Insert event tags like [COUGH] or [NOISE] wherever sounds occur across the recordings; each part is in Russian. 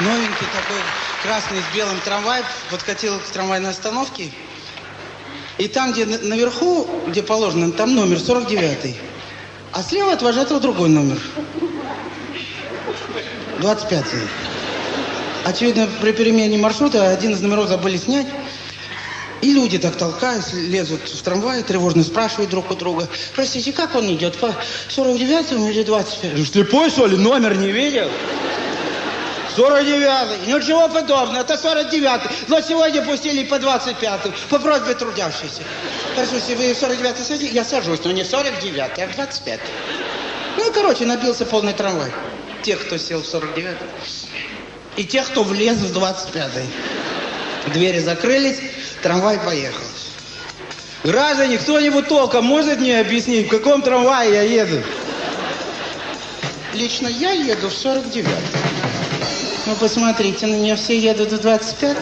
Новенький такой красный с белым трамвай подкатил к трамвайной остановке. И там, где на- наверху, где положено, там номер 49. А слева от вожатого другой номер. 25. Очевидно, при перемене маршрута один из номеров забыли снять. И люди так толкаясь, лезут в трамвай, тревожно спрашивают друг у друга. Простите, как он идет, по 49 или 25? Ты слепой, что ли? Номер не видел? 49 Ну чего подобного, это 49 Но сегодня пустили по 25 по просьбе трудящихся. Простите, вы в 49 садитесь? Я сажусь, но не 49 а в 25 Ну, короче, набился полный трамвай. Тех, кто сел в 49 и тех, кто влез в 25 Двери закрылись, трамвай поехал. Граждане, кто-нибудь толком может мне объяснить, в каком трамвае я еду? Лично я еду в 49 Ну, посмотрите, на меня все едут в 25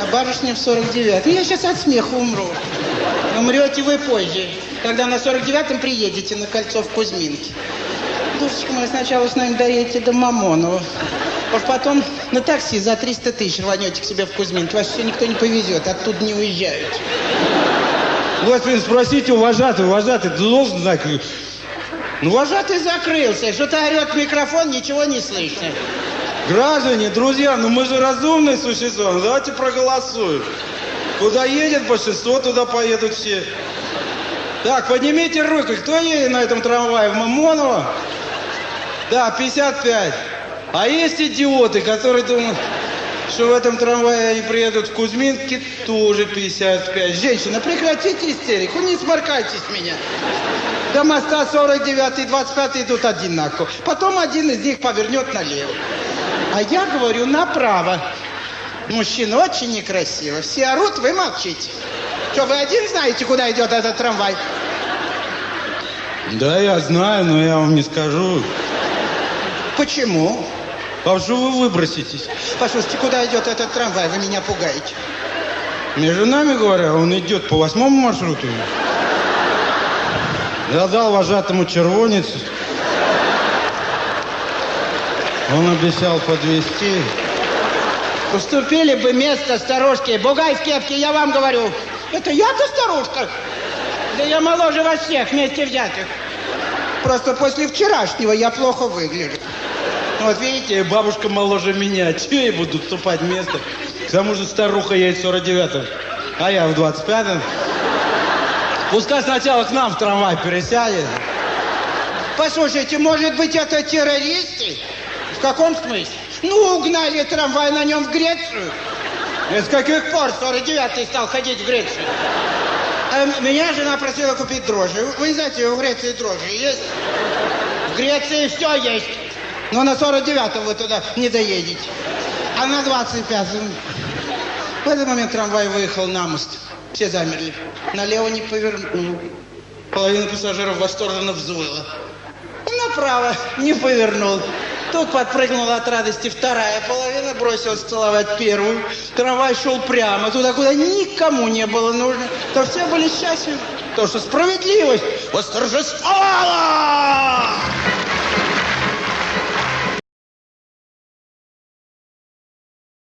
А барышня в 49 Я сейчас от смеха умру. Умрете вы позже, когда на 49-м приедете на кольцо в Кузьминке. Душечка моя, сначала с нами доедете до Мамонова. Уж потом на такси за 300 тысяч рванете к себе в Кузьминке. Вас все никто не повезет, оттуда не уезжают. Господин, спросите у вожатый, ты должен знать. Ну, вожатый закрылся. Что-то орет микрофон, ничего не слышно. Граждане, друзья, ну мы же разумные существа, ну давайте проголосуем. Куда едет большинство, туда поедут все. Так, поднимите руки, кто едет на этом трамвае? В Мамоново? Да, 55. А есть идиоты, которые думают, что в этом трамвае они приедут в Кузьминки, тоже 55. Женщина, прекратите истерику, не сморкайтесь меня. До моста 49 и 25 идут одинаково. Потом один из них повернет налево. А я говорю направо. Мужчина очень некрасиво. Все орут, вы молчите. Что, вы один знаете, куда идет этот трамвай? Да, я знаю, но я вам не скажу. Почему? А что вы выброситесь? Послушайте, куда идет этот трамвай? Вы меня пугаете. Между нами говоря, он идет по восьмому маршруту. Я дал вожатому червонец. Он обещал подвести. Уступили бы место старушке. Бугай в кепке, я вам говорю. Это я-то старушка? Да я моложе вас всех вместе взятых. Просто после вчерашнего я плохо выгляжу. Вот видите, бабушка моложе меня. [LAUGHS] Че я буду уступать место? К тому же старуха едет в 49-м, а я в 25-м. Пускай сначала к нам в трамвай пересядет. Послушайте, может быть, это террористы? В каком смысле? Ну, угнали трамвай на нем в Грецию. Это с каких пор? 49-й стал ходить в Грецию. А меня жена просила купить дрожжи. Вы знаете, в Греции дрожжи есть? В Греции все есть. Но на 49-м вы туда не доедете. А на 25-м... В этот момент трамвай выехал на мост. Все замерли. Налево не повернул. Половина пассажиров восторженно взвыла. Направо не повернул. Тут подпрыгнула от радости вторая половина, бросилась целовать первую. Трамвай шел прямо туда, куда никому не было нужно. То все были счастливы, то что справедливость восторжествовала.